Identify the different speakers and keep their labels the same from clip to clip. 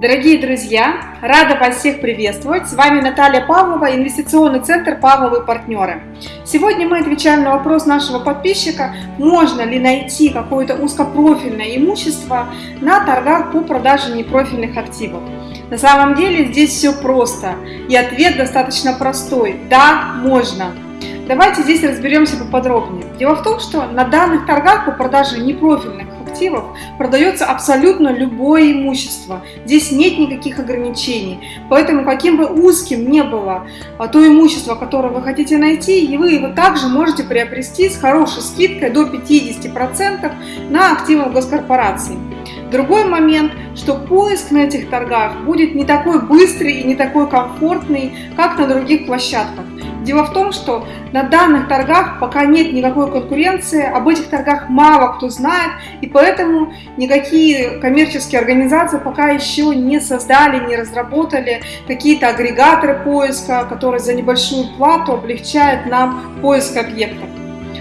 Speaker 1: Дорогие друзья, рада вас всех приветствовать. С вами Наталья Павлова, инвестиционный центр «Павловы партнеры». Сегодня мы отвечаем на вопрос нашего подписчика, можно ли найти какое-то узкопрофильное имущество на торгах по продаже непрофильных активов. На самом деле здесь все просто, и ответ достаточно простой – да, можно. Давайте здесь разберемся поподробнее. Дело в том, что на данных торгах по продаже непрофильных активов продается абсолютно любое имущество. Здесь нет никаких ограничений. Поэтому каким бы узким не было а, то имущество, которое вы хотите найти, и вы его также можете приобрести с хорошей скидкой до 50% на активы госкорпорации. Другой момент, что поиск на этих торгах будет не такой быстрый и не такой комфортный, как на других площадках. Дело в том, что на данных торгах пока нет никакой конкуренции, об этих торгах мало кто знает, и поэтому никакие коммерческие организации пока еще не создали, не разработали какие-то агрегаторы поиска, которые за небольшую плату облегчают нам поиск объектов.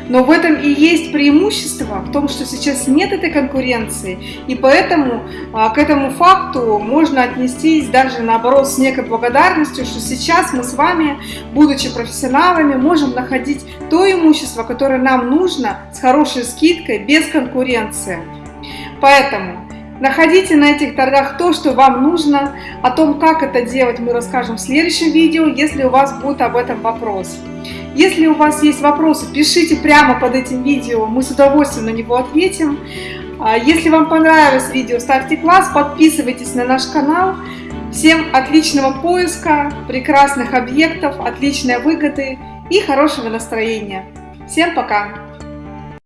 Speaker 1: Но в этом и есть преимущество, в том, что сейчас нет этой конкуренции, и поэтому а, к этому факту можно отнестись даже наоборот с некой благодарностью, что сейчас мы с вами, будучи профессионалами, можем находить то имущество, которое нам нужно с хорошей скидкой, без конкуренции. Поэтому Находите на этих торгах то, что вам нужно. О том, как это делать, мы расскажем в следующем видео, если у вас будет об этом вопрос. Если у вас есть вопросы, пишите прямо под этим видео, мы с удовольствием на него ответим. А, если вам понравилось видео, ставьте класс, подписывайтесь на наш канал. Всем отличного поиска, прекрасных объектов, отличной выгоды и хорошего настроения. Всем пока!